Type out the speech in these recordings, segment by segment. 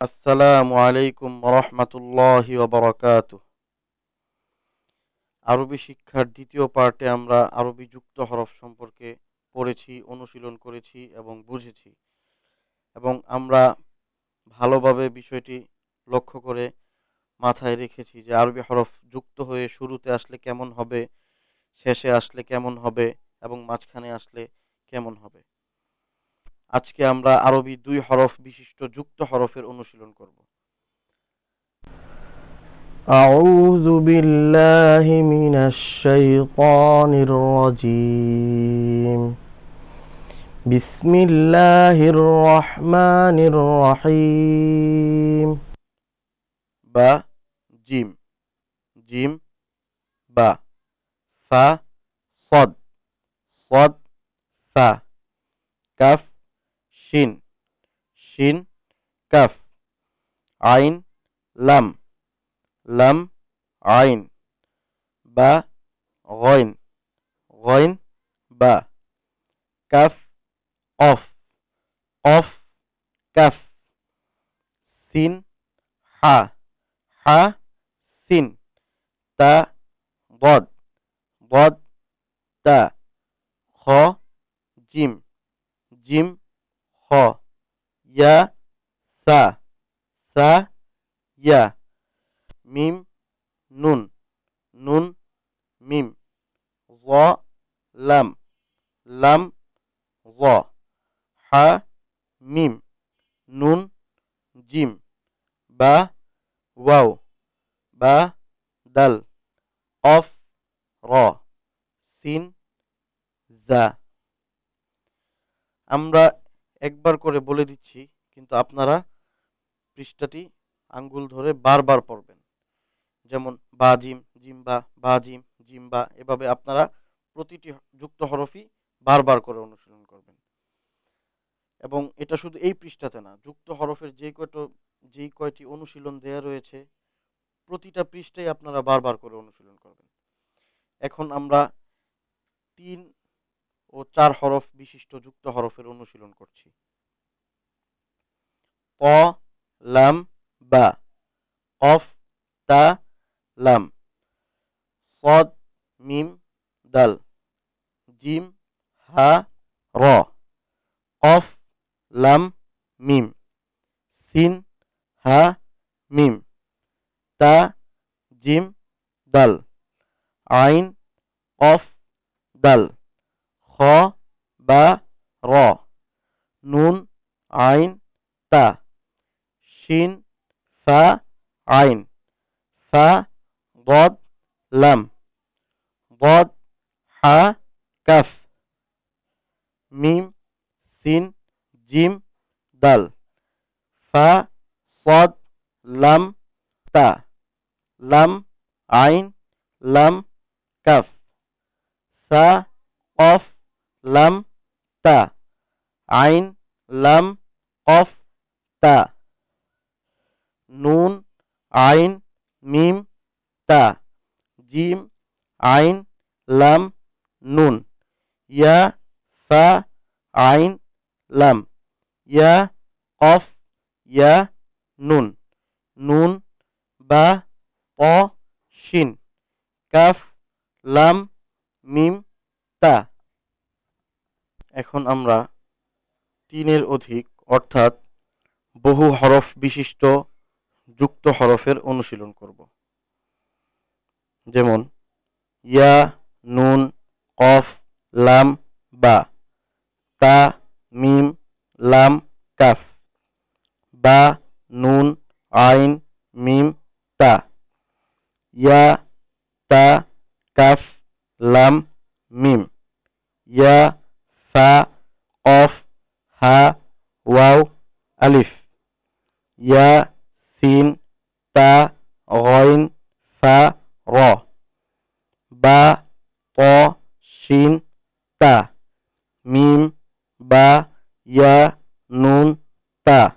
আসসালামু আলাইকুম রহমতুল্লাহি ওবরাকাত আরবি শিক্ষার দ্বিতীয় পার্টে আমরা আরবি যুক্ত হরফ সম্পর্কে পড়েছি, অনুশীলন করেছি এবং বুঝেছি। এবং আমরা ভালোভাবে বিষয়টি লক্ষ্য করে মাথায় রেখেছি যে আরবি হরফ যুক্ত হয়ে শুরুতে আসলে কেমন হবে, শেষে আসলে কেমন হবে এবং মাঝখানে আসলে কেমন হবে। আজকে আমরা আরবি দুই হরফ বিশিষ্ট যুক্ত হরফের অনুশীলন করব أعوذ بالله من الشيطان الرجيم بسم الله الرحمن الرحيم বা জিম জিম বা ফা صد صد ফা কাফ শিন শিন কাফ আইন লাম লাম আইন বা গইন গইন বা কাফ অফ অফ কাফ সিন হা হা সিন তা বদ বদ তা খ জিম জিম খ ইয়া সা সা ইয়া মিম নুন নুন মিম জ লাম লাম জ হা মিম নুন জিম বা ওয়াও বা দাল অফ র সিন জা আমরা একবার করে বলে দিচ্ছি, কিন্তু আপনারা পৃষ্ঠাটি আঙ্গুল ধরে বারবার পড়বেন। যেমন, বা, জিম, জিম্বা, বা, জিম, জিম্বা, এভাবে আপনারা প্রতিটি যুক্ত হরফই বারবার করে অনুশীলন করবেন। এবং এটা শুধু এই পৃষ্ঠাতে না, যুক্ত হরফের যে কয়টো যেই কয়টি অনুশীলন দেয়া রয়েছে, প্রতিটা পৃষ্ঠায় আপনারা বারবার করে অনুশীলন করবেন। এখন আমরা তিন ও চার হরফ বিশিষ্ট যুক্ত হরফের অনুশীলন করছি। ক, লাম, বা। অফ তা, লাম। সদ, মিম, দাল। জিম, হা, র। অফ লাম, মিম। সিন, হা, মিম। তা, জিম, দাল। আইন অফ দাল। খ, বা, র। নুন, আইন, তা। শিন, ফা, আইন। ফা বদ লাম। বদ হা, কাফ। মিম, সিন, জিম, দাল। ফা, সদ, লাম, তা। লাম, আইন, লাম, কাফ। সা অফ লাম তা আইন লাম অফ তা নুন আইন মিম তা জিম আইন লাম নুন ইয়া ফা আইন লাম ইয়া অফ ইয়া নুন নুন বা অ শিন কাফ লাম মিম তা এখন আমরা তিনের অধিক, অর্থাৎ বহু হরফ বিশিষ্ট যুক্ত হরফের অনুশীলন করব। যেমন, ইয়া, নুন, কফ, লাম, বা। তা, মিম, লাম, কাফ। বা, নুন, আইন, মিম, তা। ইয়া, তা, কাফ, লাম, মিম। ইয়া ফা, of, Ha, wow, Alif. Yeah, scene, তা, গইন, ফা, র। বা, ত, শিন, তা। মিম, বা, ইয়া, নুন, তা।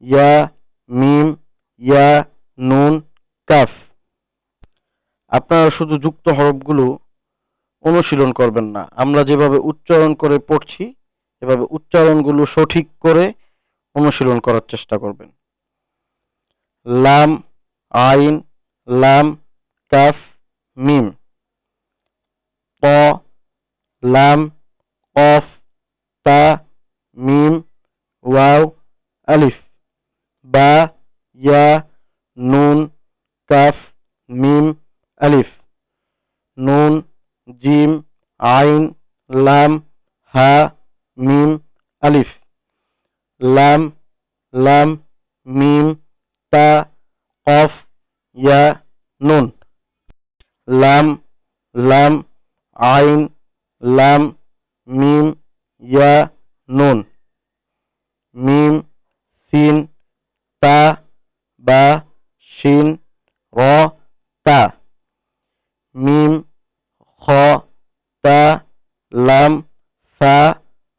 ইয়া, মিম, ইয়া, নুন, কাফ। আপনারা শুধু যুক্ত হরফগুলো অনুশীলন করবেন না। আমরা যেভাবে উচ্চারণ করে পড়ছি, এভাবে উচ্চারণগুলো সঠিক করে অনুশীলন করার চেষ্টা করবেন। লাম, আইন, লাম, কাফ, মিম। ত লাম, কফ, তা, মিম, ওয়াও, আলিফ। বা, ইয়া, নুন, কাফ, মিম, আলিফ। নুন জিম, আইন, লাম, হা, মিম, আলিফ। লাম লাম, মিম, তা, কফ, ইয়া, নুন। লাম লাম, আইন, লাম, মিম, ইয়া, নুন। মিম, সিন, তা, বা, শিন, র, তা। মিম তা, লাম, সা,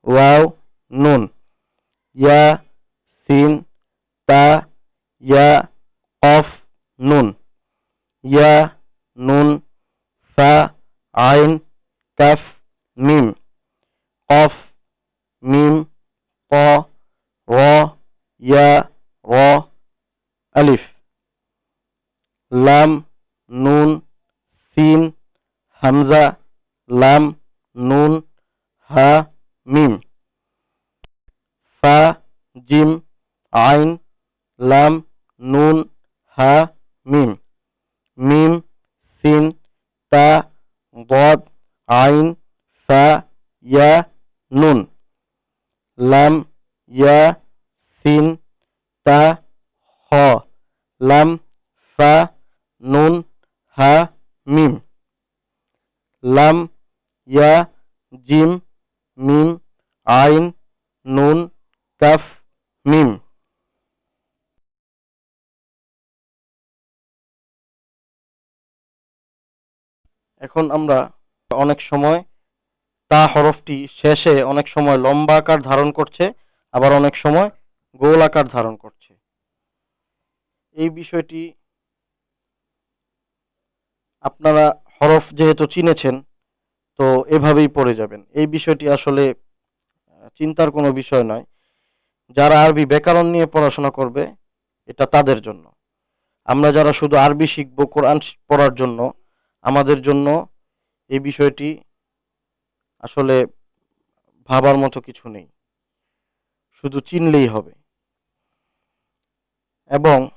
ওয়াও, নুন। ইয়া, সিন, তা, ইয়া কফ নুন। ইয়া, নুন ফা আইন, কাফ, মিম। কফ মিম ত র, ইয়া, র, আলিফ। লাম, নুন, সিন, হামজা lam, nun, ha, mim. Fa, jim, ain, lam, nun, ha, mim. Mim, sin, ta, dad ain, sa, ya, nun. Lam, ya, sin, ta, ho. Lam, fa, nun, ha, mim. Lam, ইয়া, জিম, মিম, আইন, নুন, কাফ, মিম। এখন আমরা অনেক সময় তা হরফটি শেষে অনেক সময় লম্বা আকার ধারণ করছে, আবার অনেক সময় গোল আকার ধারণ করছে। এই বিষয়টি আপনারা হরফ যেহেতু চিনেছেন তো এভাবেই পড়ে যাবেন। এই বিষয়টি আসলে চিন্তার কোনো বিষয় নয়। যারা আরবি ব্যাকরণ নিয়ে পড়াশোনা করবে, এটা তাদের জন্য। আমরা যারা শুধু আরবি শিখব, কোরআন পড়ার জন্য, আমাদের জন্য এই বিষয়টি আসলে ভাবার মতো কিছু নেই। শুধু চিনলেই হবে। এবং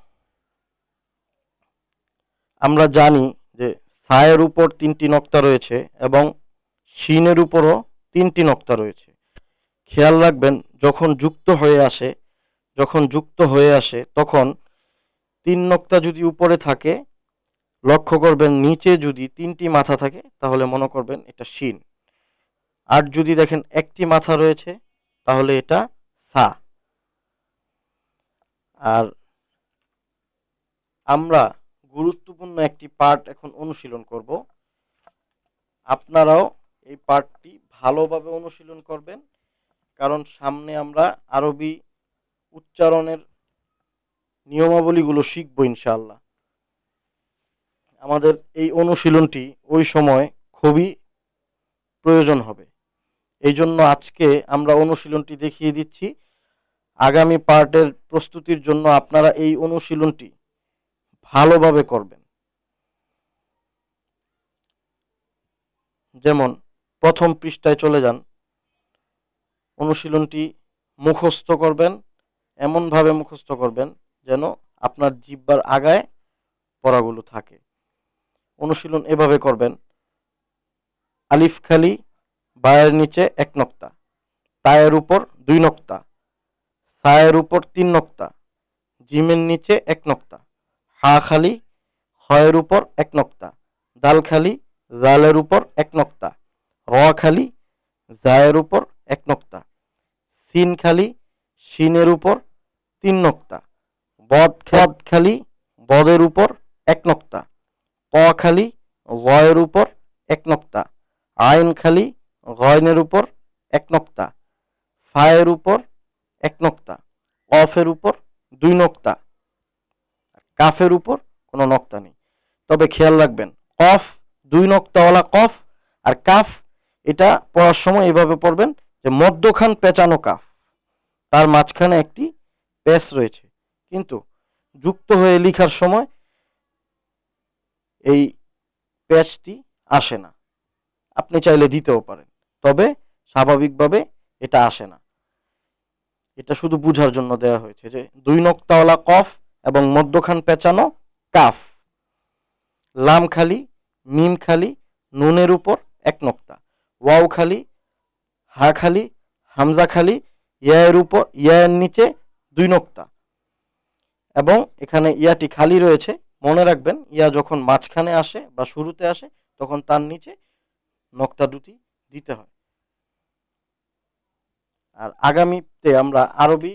আমরা জানি যে সায়ের উপর তিনটি নক্তা রয়েছে এবং শিনের উপরও তিনটি নক্তা রয়েছে। খেয়াল রাখবেন, যখন যুক্ত হয়ে আসে, যখন যুক্ত হয়ে আসে, তখন তিন নক্তা যদি উপরে থাকে, লক্ষ্য করবেন নিচে যদি তিনটি মাথা থাকে, তাহলে মনে করবেন এটা শিন। আর যদি দেখেন একটি মাথা রয়েছে, তাহলে এটা সা। আর আমরা গুরুত্বপূর্ণ একটি পার্ট এখন অনুশীলন করব। আপনারাও এই পার্টটি ভালোভাবে অনুশীলন করবেন, কারণ সামনে আমরা আরবি উচ্চারণের নিয়মাবলীগুলো শিখব ইনশাআল্লাহ। আমাদের এই অনুশীলনটি ওই সময় খুবই প্রয়োজন হবে। এই জন্য আজকে আমরা অনুশীলনটি দেখিয়ে দিচ্ছি। আগামী পার্টের প্রস্তুতির জন্য আপনারা এই অনুশীলনটি ভালোভাবে করবেন। যেমন প্রথম পৃষ্ঠায় চলে যান। অনুশীলনটি মুখস্থ করবেন, এমনভাবে মুখস্থ করবেন যেন আপনার জিব্বার আগায় পড়াগুলো থাকে। অনুশীলন এভাবে করবেন, আলিফ খালি, বায়ের নিচে এক নক্তা, তায়ের উপর দুই নক্তা, সায়ের উপর তিন নক্তা, জিমের নিচে এক নক্তা, হা খালি, হয়ের উপর এক নক্তা, দাল খালি, জালের উপর এক নক্তা র খালি জায়ের উপর এক নক্তা। সিন খালি শিনের উপর তিন নক্তা। বদ বদ খালি, বদের উপর এক নক্তা। ক খালি, গয়ের উপর এক নক্তা। আইন খালি, গয়নের উপর এক নক্তা। ফায়ের উপর এক নক্তা। অফের উপর দুই নক্তা। কাফের উপর কোনো নক্তা নেই। তবে খেয়াল রাখবেন, কফ, দুই নক্তাওয়ালা কফ আর কাফ এটা পড়ার সময় এভাবে পড়বেন যে মধ্যখান পেঁচানো কাফ, তার মাঝখানে একটি পেস রয়েছে। কিন্তু যুক্ত হয়ে লেখার সময় এই প্যাচটি আসে না। আপনি চাইলে দিতেও পারেন, তবে স্বাভাবিকভাবে এটা আসে না। এটা শুধু বুঝার জন্য দেওয়া হয়েছে যে দুই নক্তাওয়ালা কফ এবং মধ্যখান পেঁচানো কাফ, লাম খালি, মিম খালি, নুনের উপর এক নক্তা। ওয়াও খালি, হা খালি, হামজা খালি ইয়া এর উপর ইয়া এর নিচে দুই নক্তা। এবং এখানে ইয়াটি খালি রয়েছে, মনে রাখবেন, ইয়া যখন মাঝখানে আসে বা শুরুতে আসে, তখন তার নিচে নক্তা দুটি দিতে হয়। আর আগামীতে আমরা আরবি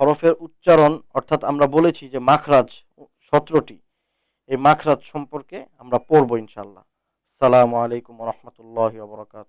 হরফের উচ্চারণ, অর্থাৎ আমরা বলেছি যে মাখরাজ সতেরোটি, এই মাখরাজ সম্পর্কে আমরা পড়ব ইনশাল্লাহ সালামু আলাইকুম রহমতুল্লাহ বরকাত